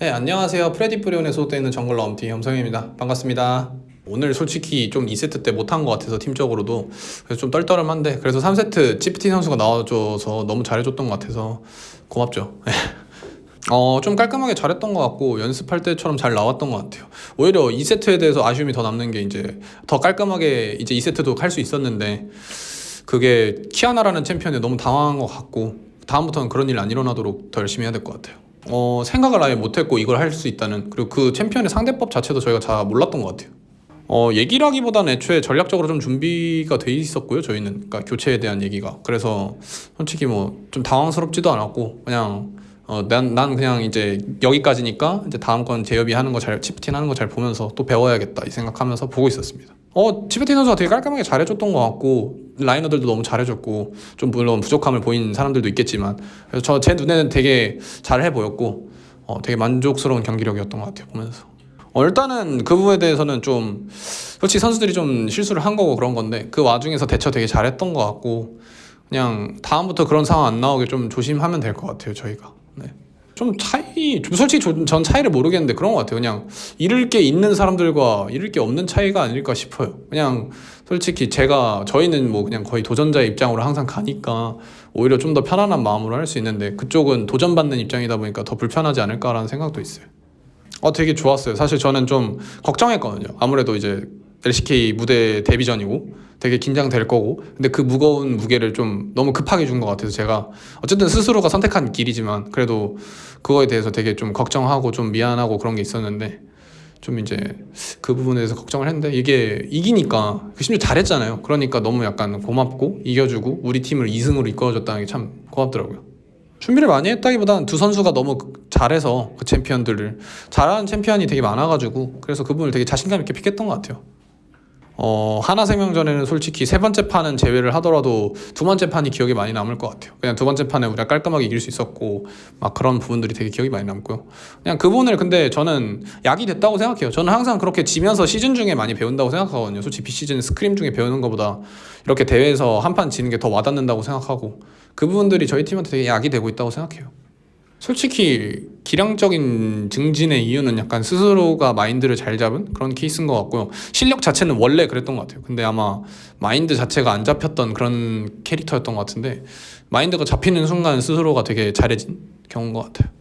네, 안녕하세요. 프레딧 브리온에 소속되어 있는 정글러 엄티 엄성현입니다. 반갑습니다. 오늘 솔직히 좀 2세트 때 못한 것 같아서 팀적으로도 그래서 좀 떨떠름한데 그래서 3세트 치프틴 선수가 나와줘서 너무 잘해줬던 것 같아서 고맙죠. 어, 좀 깔끔하게 잘했던 것 같고 연습할 때처럼 잘 나왔던 것 같아요. 오히려 2세트에 대해서 아쉬움이 더 남는 게 이제 더 깔끔하게 이제 2세트도 할 수 있었는데 그게 키아나라는 챔피언에 너무 당황한 것 같고 다음부터는 그런 일 안 일어나도록 더 열심히 해야 될 것 같아요. 어, 생각을 아예 못했고 이걸 할 수 있다는 그리고 그 챔피언의 상대법 자체도 저희가 잘 몰랐던 것 같아요. 어, 얘기를 하기보다는 애초에 전략적으로 좀 준비가 돼 있었고요. 저희는 그러니까 교체에 대한 얘기가 그래서 솔직히 뭐 좀 당황스럽지도 않았고 그냥 어, 난, 난 그냥 이제 여기까지니까 이제 다음 건 제협이 하는 거 잘, 치프틴 하는 거 잘 보면서 또 배워야겠다 이 생각하면서 보고 있었습니다. 어, 치프틴 선수가 되게 깔끔하게 잘해줬던 것 같고 라이너들도 너무 잘해줬고 좀 물론 부족함을 보인 사람들도 있겠지만 그래서 저 제 눈에는 되게 잘해 보였고 어, 되게 만족스러운 경기력이었던 것 같아요 보면서. 어, 일단은 그 부분에 대해서는 좀 솔직히 선수들이 좀 실수를 한 거고 그런 건데 그 와중에서 대처 되게 잘했던 것 같고 그냥 다음부터 그런 상황 안 나오게 좀 조심하면 될 것 같아요 저희가. 네. 좀 차이, 좀 솔직히 저- 전 차이를 모르겠는데 그런 것 같아요. 그냥 잃을 게 있는 사람들과 잃을 게 없는 차이가 아닐까 싶어요. 그냥 솔직히 제가 저희는 뭐 그냥 거의 도전자의 입장으로 항상 가니까 오히려 좀 더 편안한 마음으로 할 수 있는데 그쪽은 도전받는 입장이다 보니까 더 불편하지 않을까라는 생각도 있어요. 어 되게 좋았어요. 사실 저는 좀 걱정했거든요. 아무래도 이제 LCK 무대 데뷔전이고 되게 긴장될 거고 근데 그 무거운 무게를 좀 너무 급하게 준 것 같아서 제가 어쨌든 스스로가 선택한 길이지만 그래도 그거에 대해서 되게 좀 걱정하고 좀 미안하고 그런 게 있었는데 좀 이제 그 부분에 대해서 걱정을 했는데 이게 이기니까 그 심지어 잘했잖아요. 그러니까 너무 약간 고맙고 이겨주고 우리 팀을 2승으로 이끌어줬다는 게 참 고맙더라고요. 준비를 많이 했다기보다는 두 선수가 너무 그- 잘해서 그 챔피언들을 잘하는 챔피언이 되게 많아가지고 그래서 그 부분을 되게 자신감 있게 픽했던 것 같아요. 어 하나생명전에는 솔직히 세 번째 판은 제외를 하더라도 두 번째 판이 기억에 많이 남을 것 같아요. 그냥 두 번째 판에 우리가 깔끔하게 이길 수 있었고 막 그런 부분들이 되게 기억이 많이 남고요. 그냥 그 부분을 근데 저는 약이 됐다고 생각해요. 저는 항상 그렇게 지면서 시즌 중에 많이 배운다고 생각하거든요. 솔직히 비시즌 스크림 중에 배우는 것보다 이렇게 대회에서 한 판 지는 게 더 와닿는다고 생각하고 그 부분들이 저희 팀한테 되게 약이 되고 있다고 생각해요. 솔직히 기량적인 증진의 이유는 약간 스스로가 마인드를 잘 잡은 그런 케이스인 것 같고요. 실력 자체는 원래 그랬던 것 같아요. 근데 아마 마인드 자체가 안 잡혔던 그런 캐릭터였던 것 같은데 마인드가 잡히는 순간 스스로가 되게 잘해진 경우인 것 같아요.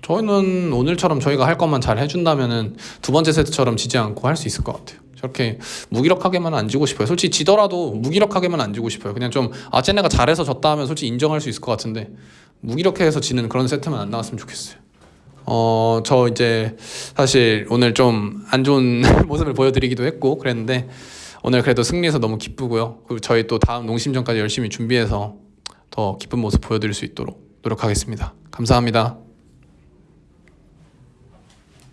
저희는 오늘처럼 저희가 할 것만 잘 해준다면은 두 번째 세트처럼 지지 않고 할 수 있을 것 같아요. 저렇게 무기력하게만 안 지고 싶어요. 솔직히 지더라도 무기력하게만 안 지고 싶어요. 그냥 좀 아, 쟤네가 잘해서 졌다 하면 솔직히 인정할 수 있을 것 같은데 무기력해서 지는 그런 세트만 안 나왔으면 좋겠어요. 어, 저 이제 사실 오늘 좀 안 좋은 모습을 보여드리기도 했고 그랬는데 오늘 그래도 승리해서 너무 기쁘고요. 그리고 저희 또 다음 농심전까지 열심히 준비해서 더 기쁜 모습 보여드릴 수 있도록 노력하겠습니다. 감사합니다.